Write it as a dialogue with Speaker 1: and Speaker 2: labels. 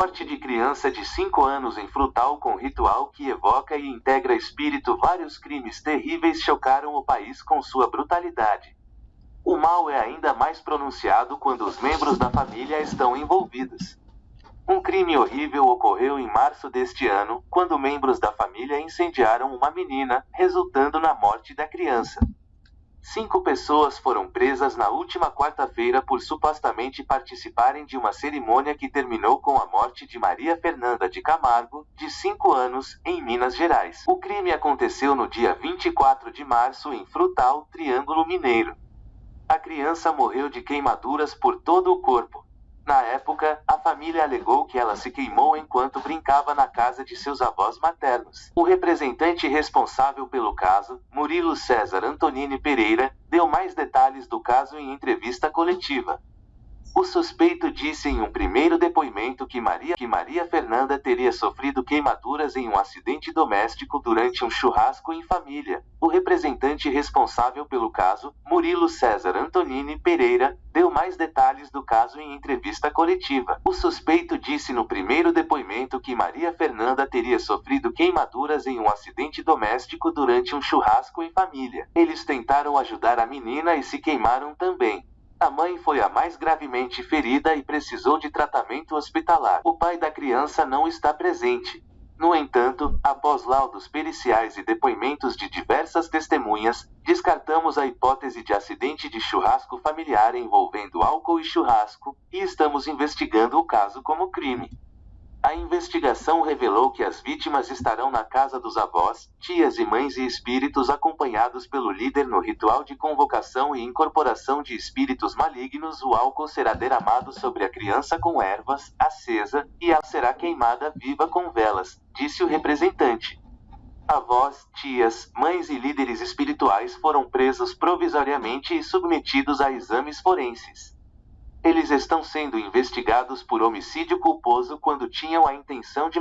Speaker 1: Morte de criança de 5 anos em Frutal com ritual que evoca e integra espírito. Vários crimes terríveis chocaram o país com sua brutalidade. O mal é ainda mais pronunciado quando os membros da família estão envolvidos. Um crime horrível ocorreu em março deste ano, quando membros da família incendiaram uma menina, resultando na morte da criança. Cinco pessoas foram presas na última quarta-feira por supostamente participarem de uma cerimônia que terminou com a morte de Maria Fernanda de Camargo, de 5 anos, em Minas Gerais. O crime aconteceu no dia 24 de março em Frutal, Triângulo Mineiro. A criança morreu de queimaduras por todo o corpo. Na época, a família alegou que ela se queimou enquanto brincava na casa de seus avós maternos. O representante responsável pelo caso, Murilo César Antonini Pereira, deu mais detalhes do caso em entrevista coletiva. O suspeito disse em um primeiro depoimento que Maria, que Maria Fernanda teria sofrido queimaduras em um acidente doméstico durante um churrasco em família. O representante responsável pelo caso, Murilo César Antonini Pereira, deu mais detalhes do caso em entrevista coletiva. O suspeito disse no primeiro depoimento que Maria Fernanda teria sofrido queimaduras em um acidente doméstico durante um churrasco em família. Eles tentaram ajudar a menina e se queimaram também. A mãe foi a mais gravemente ferida e precisou de tratamento hospitalar. O pai da criança não está presente. No entanto, após laudos periciais e depoimentos de diversas testemunhas, descartamos a hipótese de acidente de churrasco familiar envolvendo álcool e churrasco, e estamos investigando o caso como crime. A investigação revelou que as vítimas estarão na casa dos avós, tias e mães e espíritos acompanhados pelo líder no ritual de convocação e incorporação de espíritos malignos. O álcool será derramado sobre a criança com ervas, acesa, e ela será queimada viva com velas, disse o representante. Avós, tias, mães e líderes espirituais foram presos provisoriamente e submetidos a exames forenses. Eles estão sendo investigados por homicídio culposo quando tinham a intenção de